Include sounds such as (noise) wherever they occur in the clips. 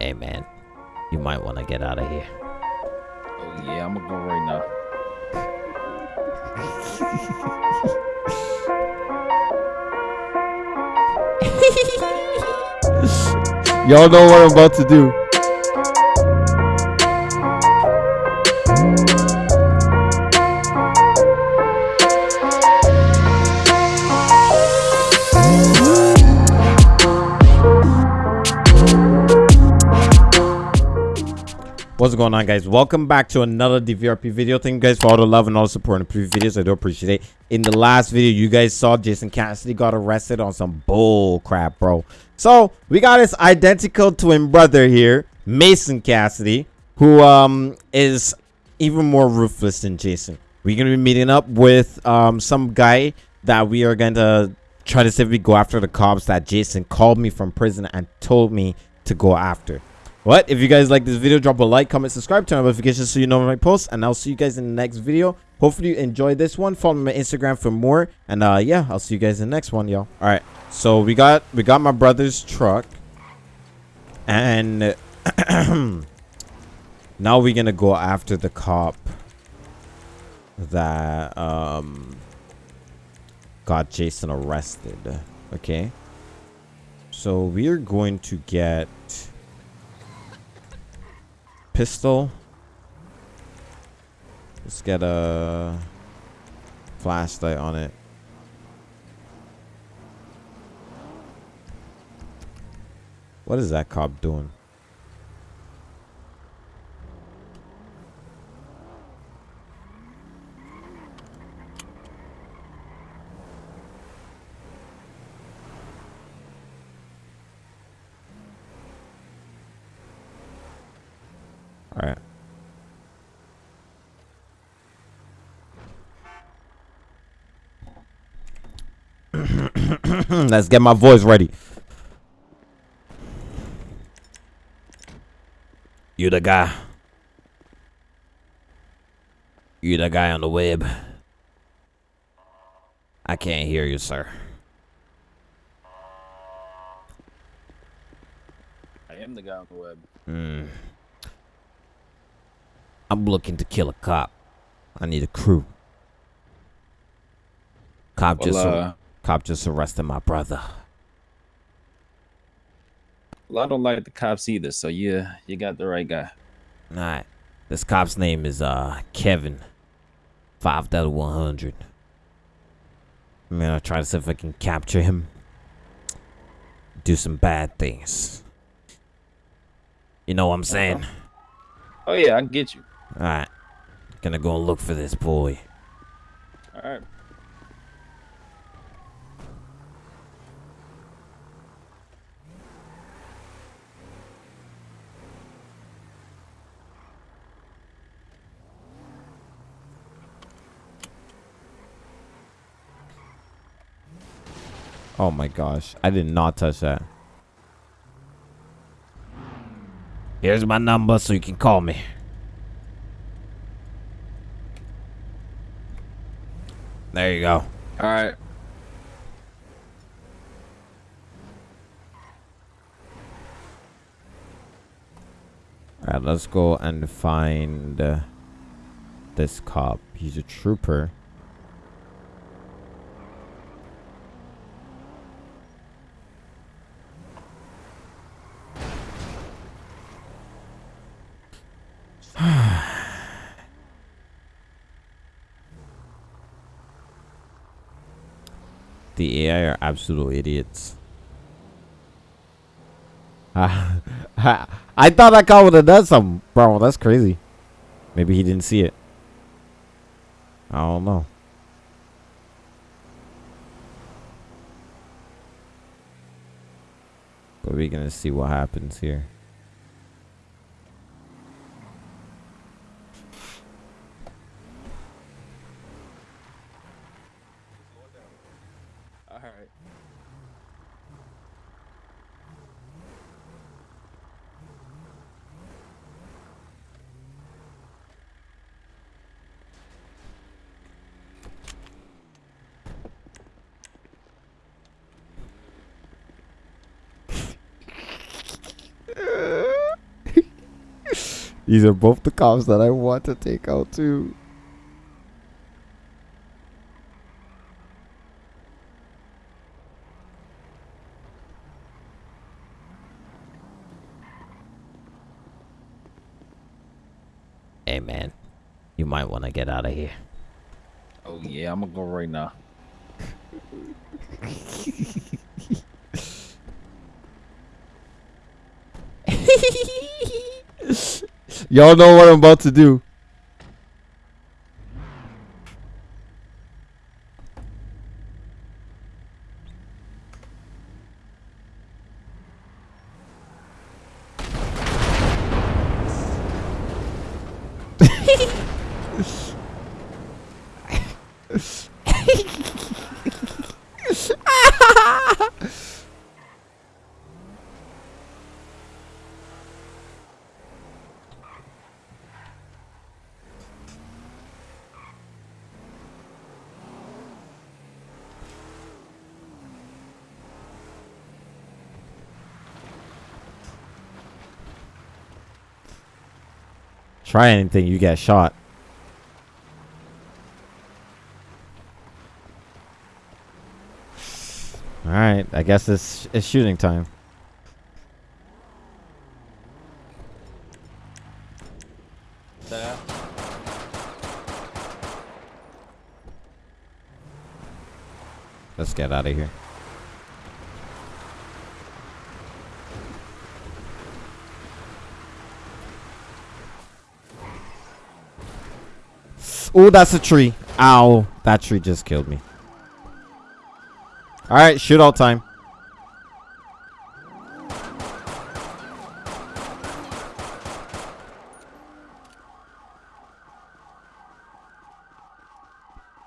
Hey man, you might want to get out of here. Oh yeah, I'm gonna go right now. (laughs) (laughs) Y'all know what I'm about to do. What's going on guys? Welcome back to another DVRP video. Thank you guys for all the love and all the support in the previous videos. I do appreciate it. In the last video, you guys saw Jason Cassidy got arrested on some bull crap, bro. So we got his identical twin brother here, Mason Cassidy, who um is even more ruthless than Jason. We're gonna be meeting up with um some guy that we are going to try to see if we go after the cops that Jason called me from prison and told me to go after. What? If you guys like this video, drop a like, comment, subscribe, turn on notifications so you know when I post, and I'll see you guys in the next video. Hopefully you enjoyed this one. Follow me on Instagram for more, and uh, yeah, I'll see you guys in the next one, y'all. All right, so we got we got my brother's truck, and (clears throat) now we're gonna go after the cop that um got Jason arrested. Okay, so we are going to get pistol. Let's get a flashlight on it. What is that cop doing? All right. (clears throat) Let's get my voice ready. You the guy. You the guy on the web. I can't hear you, sir. I am the guy on the web. Hmm. I'm looking to kill a cop. I need a crew. Cop Well, just uh, cop just arrested my brother. well, I don't like the cops either, so yeah, you got the right guy. Alright. This cop's name is uh Kevin. Five of one hundred. I'm gonna try to see if I can capture him. Do some bad things. You know what I'm saying? Oh yeah, I can get you. Alright. Gonna go and look for this boy. All right. Oh my gosh. I did not touch that. Here's my number so you can call me. There you go. All right. Alright, let's go and find uh, this cop. He's a trooper. the AI are absolute idiots. (laughs) I thought that guy would have done something, bro. That's crazy. Maybe he didn't see it. I don't know. But we're gonna see what happens here. These are both the cops that I want to take out too. Hey man, you might want to get out of here. Oh yeah, I'm gonna go right now. (laughs) Y'all know what I'm about to do. Try anything, you get shot. Alright, I guess it's, it's shooting time. Let's get out of here. Oh, that's a tree. Ow. That tree just killed me. Alright, shootout time.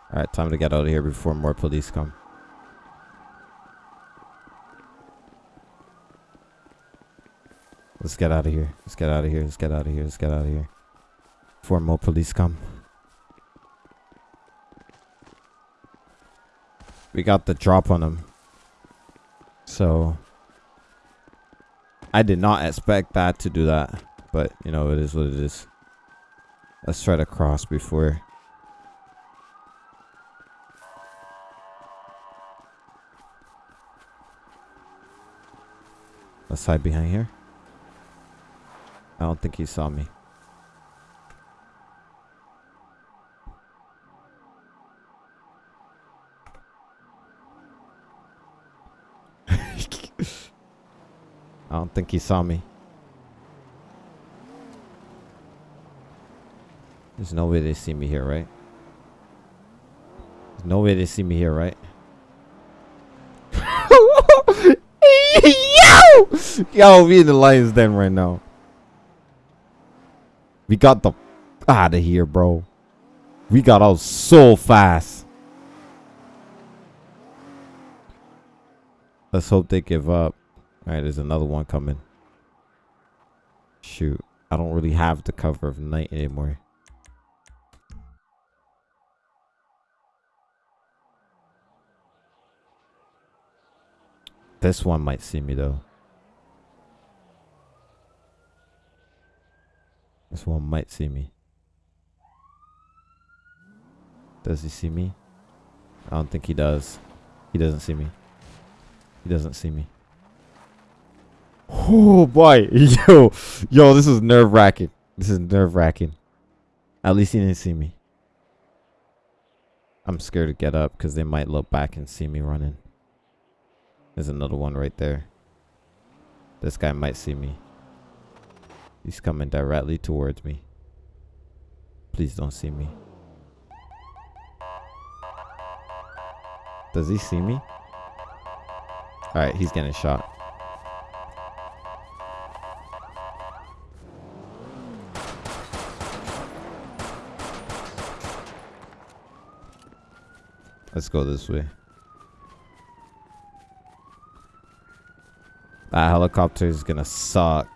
Alright, time to get out of here before more police come. Let's get out of here. Let's get out of here. Let's get out of here. Let's get out of here. Before more police come. We got the drop on him. So I did not expect that to do that. But you know it is what it is. Let's try to cross before Let's hide behind here. I don't think he saw me. I think he saw me. There's no way they see me here, right? There's no way they see me here, right? (laughs) Yo! Yo, we in the lion's den right now. We got the out of here, bro. We got out so fast. Let's hope they give up. All right, there's another one coming. Shoot, I don't really have the cover of night anymore. This one might see me though. This one might see me. Does he see me? I don't think he does. He doesn't see me. He doesn't see me. Oh boy, (laughs) yo, yo, this is nerve wracking. This is nerve wracking. At least he didn't see me. I'm scared to get up because they might look back and see me running. There's another one right there. This guy might see me. He's coming directly towards me. Please don't see me. Does he see me? Alright, he's getting shot. Let's go this way. That helicopter is gonna suck.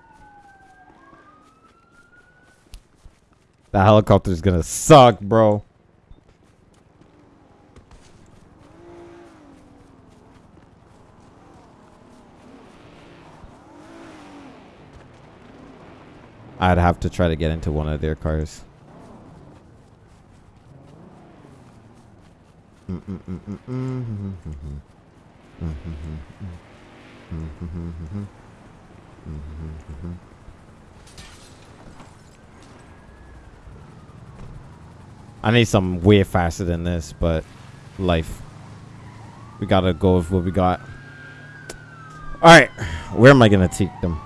That helicopter is gonna suck, bro. I'd have to try to get into one of their cars. I need something way faster than this, but life. We gotta go with what we got. Alright, where am I gonna take them?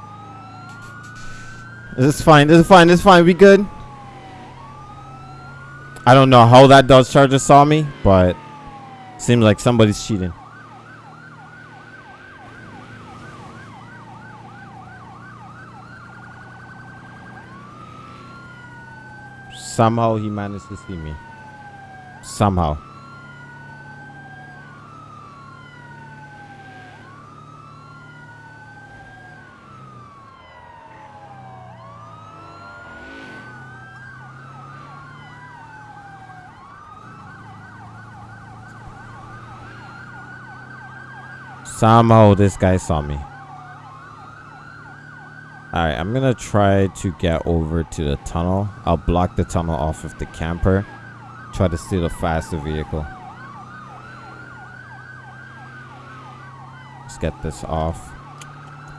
This is fine, this is fine, this is fine, we good. I don't know how that Dodge Charger saw me, but seems like somebody's cheating. Somehow he managed to see me. Somehow. Somehow this guy saw me. Alright, I'm gonna try to get over to the tunnel. I'll block the tunnel off with the camper. Try to steal a faster vehicle. Let's get this off.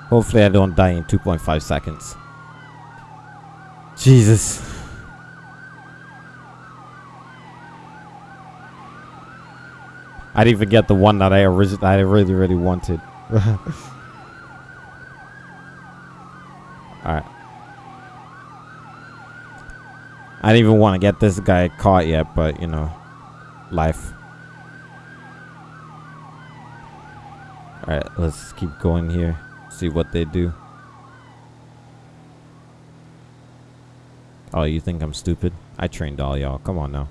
Hopefully I don't die in 2.5 seconds. Jesus. I didn't even get the one that I originally I really really wanted. (laughs) Alright. I didn't even want to get this guy caught yet, but you know, life. Alright, let's keep going here. See what they do. Oh, you think I'm stupid? I trained all y'all. Come on now.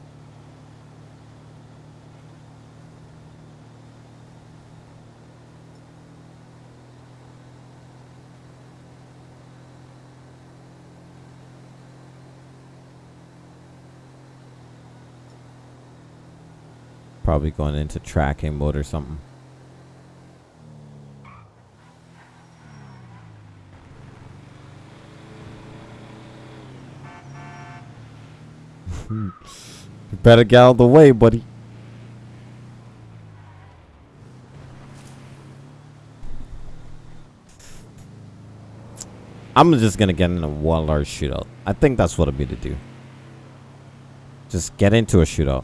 Probably going into tracking mode or something. (laughs) better get out of the way, buddy. I'm just gonna get in a one large shootout. I think that's what I'm gonna do. Just get into a shootout.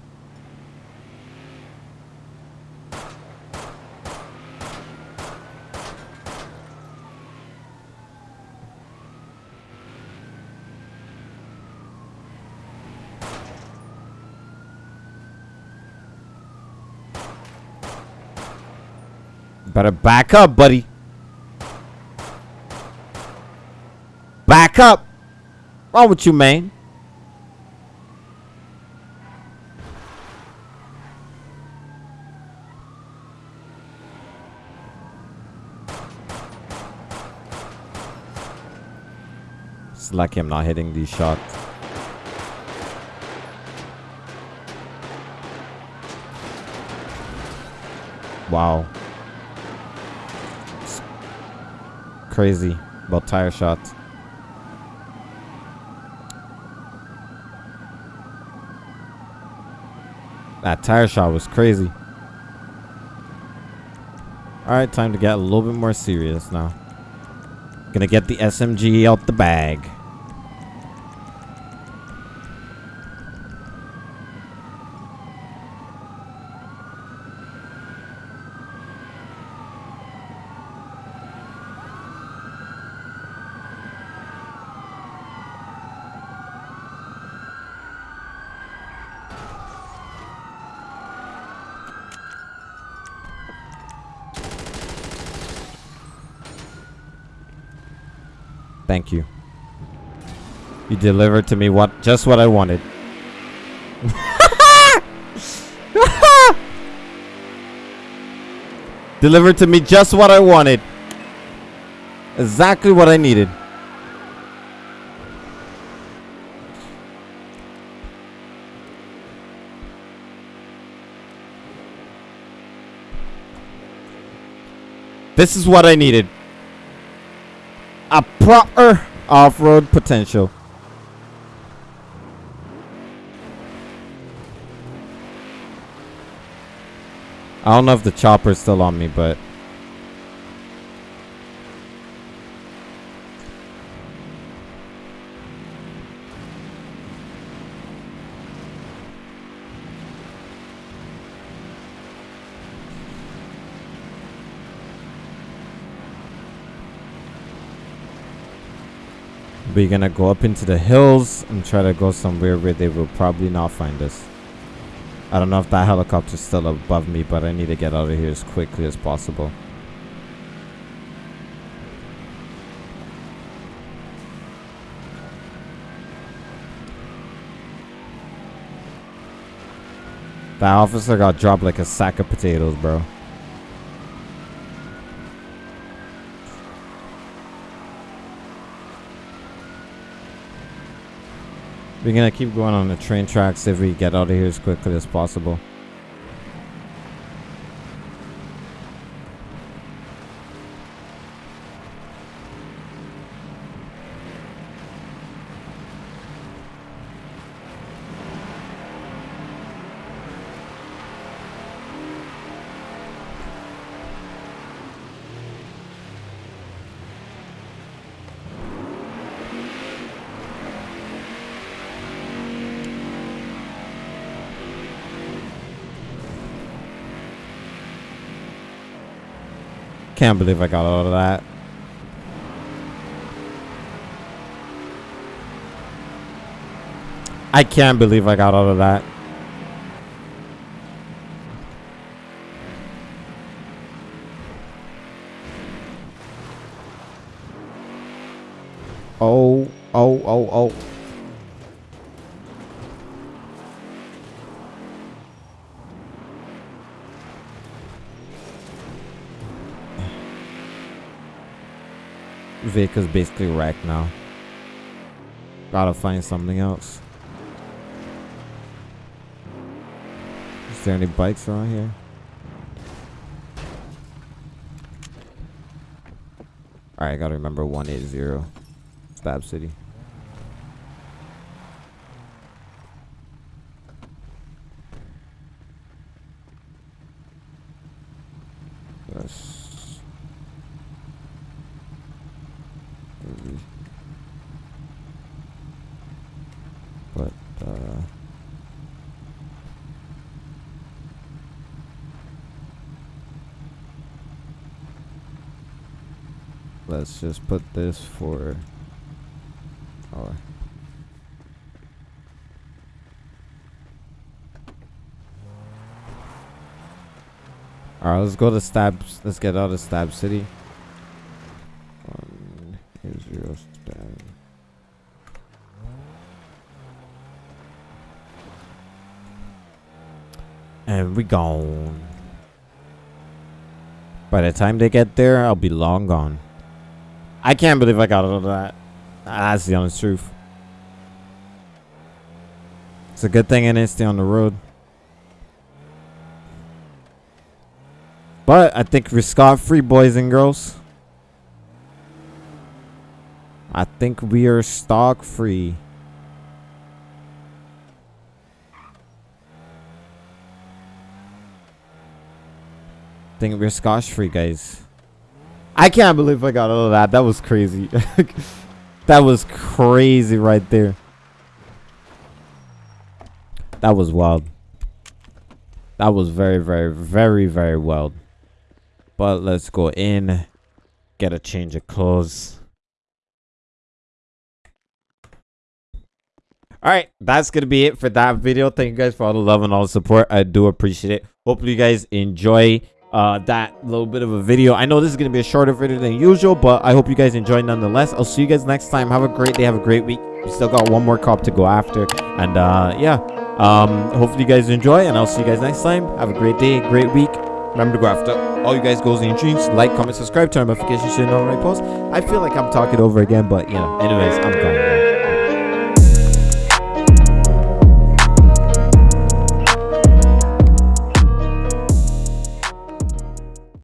Better back up, buddy. Back up. Wrong with you, man? It's like I'm not hitting these shots. Wow. Crazy about tire shots. That tire shot was crazy. Alright, time to get a little bit more serious now. Gonna get the SMG out the bag. Thank you. You delivered to me what just what I wanted. (laughs) delivered to me just what I wanted. Exactly what I needed. This is what I needed. A proper off-road potential. I don't know if the chopper's still on me, but We're gonna go up into the hills and try to go somewhere where they will probably not find us. I don't know if that helicopter's still above me, but I need to get out of here as quickly as possible. That officer got dropped like a sack of potatoes, bro. We're gonna keep going on the train tracks if we get out of here as quickly as possible. Can't believe I got out of that. I can't believe I got out of that. Oh, oh, oh, oh. Vehicle's basically wrecked now. Gotta find something else. Is there any bikes around here? Alright, I gotta remember 180. Stab City. Yes. Maybe. But, uh... Just put this for... Alright, let's go to Stab... Let's get out of Stab City. One, zero, Stab. And we gone. By the time they get there, I'll be long gone. I can't believe I got of that. That's the honest truth. It's a good thing I didn't stay on the road. But I think we're scot-free, boys and girls. I think we are stock free. think we're scotch free, guys. I can't believe I got all of that. That was crazy. (laughs) that was crazy right there. That was wild. That was very, very, very, very wild. But let's go in, get a change of clothes. Alright, that's going to be it for that video. Thank you guys for all the love and all the support. I do appreciate it. Hopefully you guys enjoy uh, that little bit of a video. I know this is going to be a shorter video than usual, but I hope you guys enjoy nonetheless. I'll see you guys next time. Have a great day. Have a great week. We still got one more cop to go after. And uh, yeah, um, hopefully you guys enjoy, and I'll see you guys next time. Have a great day, great week. Remember to go after all you guys goals and dreams. Like, comment, subscribe, turn notifications so you know when I post. I feel like I'm talking over again, but you know, anyways, I'm gone.